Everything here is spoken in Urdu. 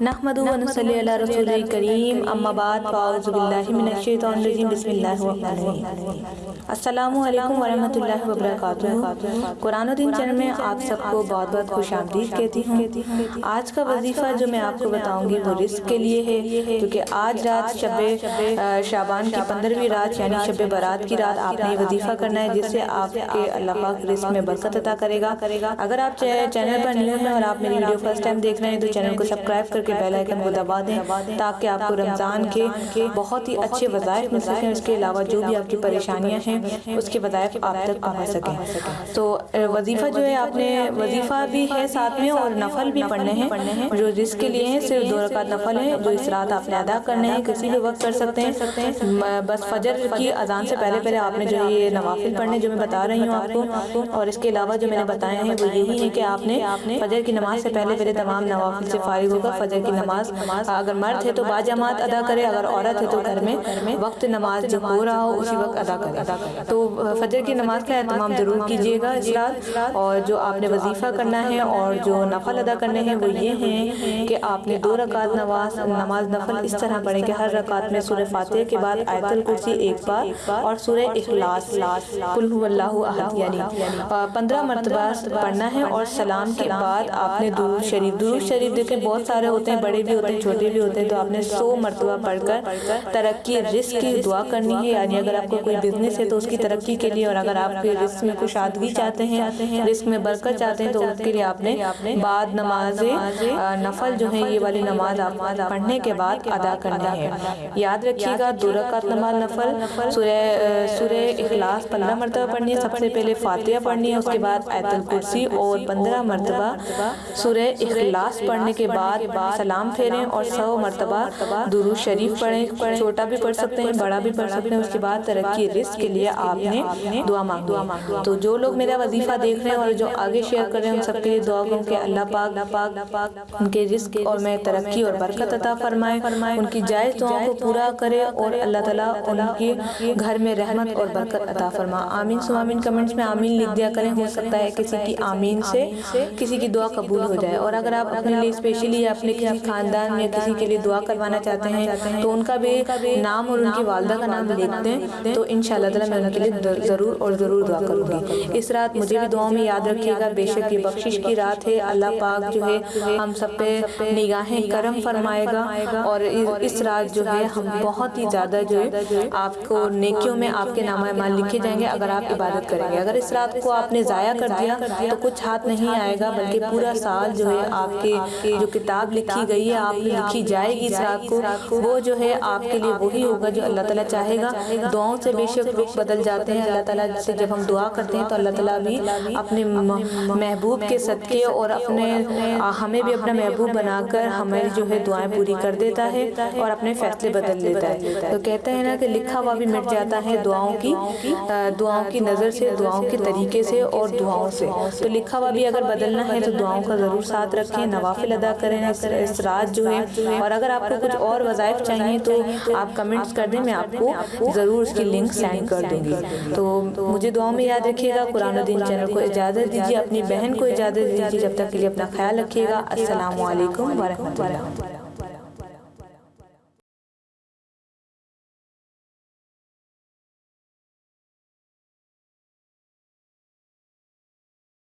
نحمد و نصلی علی رسول کریم اما بعد فاعوذ باللہ من الشیطان الرجیم بسم اللہ الرحمن الرحیم السلام علیکم ورحمۃ اللہ وبرکاتہ قرآن و دین چینل میں آپ سب کو بہت بہت خوش آمدید کہتی ہوں۔ آج کا وظیفہ جو میں آپ کو بتاؤں گی وہ رزق کے لیے ہے کیونکہ آج رات شب شابان کی پندرہویں رات یعنی شب برات کی رات آپ نے وظیفہ کرنا ہے جس سے آپ کے اللہ پاک رزق میں برکت عطا کرے گا۔ اگر آپ چینل پر نیو ہیں اور آپ میری ویڈیو فرسٹ ٹائم دیکھ رہے ہیں تو چینل کو سبسکرائب کر کے بیل آئیکن کو دبا دیں تاکہ آپ کو رمضان کے بہت ہی اچھے وظائف مل سکیں اس کے علاوہ جو بھی آپ کی پریشانیاں ہیں اس کے وظائف آپ تک پہنچ سکیں۔ تو وظیفہ جو ہے آپ نے وظیفہ بھی ہے ساتھ میں اور نفل بھی پڑھنے ہیں۔ جو جس کے لیے ہیں صرف دو رکعت نفل ہیں جو اس رات آپ نے ادا کرنے ہیں کسی بھی وقت کر سکتے ہیں۔ بس فجر کی اذان سے پہلے پہلے آپ نے جو ہے یہ نوافل پڑھنے جو میں بتا رہی ہوں آپ کو۔ اور اس کے علاوہ جو میں نے بتائے ہیں وہ یہی ہے کہ آپ نے فجر کی نماز سے پہلے پہلے تمام نوافل سے فارغ ہوگا فجر کی نماز اگر مرد ہے تو با جماعت ادا کرے اگر عورت ہے تو گھر میں وقت نماز جو ہو رہا ہو اسی وقت ادا کرے۔ تو فجر کی نماز کا اہتمام ضرور کیجیے گا اس رات اور جو آپ نے وظیفہ کرنا ہے اور جو نفل ادا کرنے ہیں وہ یہ ہیں کہ آپ نے دو رکعت نماز نماز نفل اس طرح پڑھیں کہ ہر رکعت میں سورہ فاتحہ کے بعد آیت الکرسی ایک بار اور سورہ اخلاص قل هو اللہ احد یعنی پندرہ مرتبہ پڑھنا ہے اور سلام کے بعد آپ نے درود شریف درود شریف دیکھیں بہت سارے ہوتے ہیں، بڑے بھی ہوتے ہیں، چھوٹے بھی ہوتے ہیں، تو آپ نے سو مرتبہ پڑھ کر ترقی رزق کی دعا کرنی ہے۔ یعنی اگر آپ کو کوئی بزنس ہے، تو اس کی ترقی کے لیے، اور اگر آپ کے رزق میں کچھ آدگی چاہتے ہیں، رزق میں برکت چاہتے ہیں، تو اس کے لیے آپ نے بعد نماز نفل جو ہے، یہ والی نماز آپ پڑھنے کے بعد ادا کرنی ہے۔ یاد رکھیے گا، دو رکعت نماز نفل، سورہ سورہ اخلاص پندرہ مرتبہ پڑھنی ہے، سب سے پہلے فاتحہ پڑھنی ہے، اس کے بعد آیت الکرسی اور پندرہ مرتبہ سورہ اخلاص پڑھنے کے بعد سلام پھیریں اور سو مرتبہ درود شریف پڑھیں۔ چھوٹا بھی پڑھ سکتے ہیں، بڑا بھی پڑھ سکتے ہیں۔ اس کے بعد ترقی رزق کے لیے آپ نے دعا مانگی تو جو لوگ میرا وظیفہ دیکھ رہے ہیں اور جو آگے شیئر کر رہے ہیں، ان سب کے لیے دعا کروں کہ اللہ پاک پاک ان کے رزق اور میں ترقی اور برکت عطا فرمائے۔ ان کی جائز دعاوں کو پورا کرے اور اللہ تعالیٰ ان کی گھر میں رحمت اور برکت عطا فرما۔ آمین سو آمین کمنٹس میں آمین لکھ دیا کریں۔ ہو سکتا ہے کسی کی آمین سے کسی کی دعا قبول ہو جائے۔ اور اگر آپ اپنے لیے اسپیشلی اپنے کسی خاندان یا کسی کے لیے دعا کروانا چاہتے ہیں، تو ان کا بھی نام اور ان کی والدہ کا نام لکھتے ہیں تو انشاءاللہ تعالیٰ میں ان کے لیے ضرور اور ضرور دعا کروں گی۔ اس رات مجھے بھی دعاوں میں یاد رکھیے گا، بے شک یہ بخشش کی رات ہے، اللہ پاک جو ہے ہم سب پہ نگاہیں کرم فرمائے گا۔ اور اس رات جو ہے ہم بہت ہی زیادہ جو ہے آپ کو نیکیوں میں آپ کے نام اعمال لکھے جائیں گے اگر آپ عبادت کریں گے۔ اگر اس رات کو آپ نے ضائع کر دیا تو کچھ ہاتھ نہیں آئے گا، بلکہ پورا سال جو ہے آپ کی جو کتاب لکھی گئی ہے آپ لکھی جائے گی اس رات کو وہ جو ہے آپ کے لیے وہی ہوگا جو اللہ تعالیٰ چاہے گا۔ دعاؤں سے بے شک رخ بدل جاتے ہیں۔ اللہ تعالیٰ سے جب ہم دعا کرتے ہیں تو اللہ تعالیٰ بھی اپنے محبوب کے صدقے اور اپنے ہمیں بھی اپنا محبوب بنا کر ہمیں جو ہے دعائیں پوری کر دیتا ہے اور اپنے فیصلے بدل دیتا ہے۔ تو کہتے ہیں نا کہ لکھا ہوا بھی مٹ جاتا ہے دعاؤں کی دعاؤں کی نظر سے دعاؤں کے طریقے سے اور دعاؤں سے۔ تو لکھا ہوا بھی اگر بدلنا ہے تو دعاؤں کا ضرور ساتھ رکھیں نوافل ادا کریں اس رات جو ہے اور اگر آپ کو کچھ اور وظائف چاہیے تو آپ کمنٹس کر دیں میں آپ کو ضرور اس کی لنک سینڈ کر دوں گی۔ تو مجھے دعاؤں میں یاد رکھیے گا قرآن الدین چینل کو اجازت دیجیے اپنی بہن کو اجازت دیجیے جب تک کے لیے اپنا خیال رکھیے گا۔ السلام علیکم ورحمۃ اللہ۔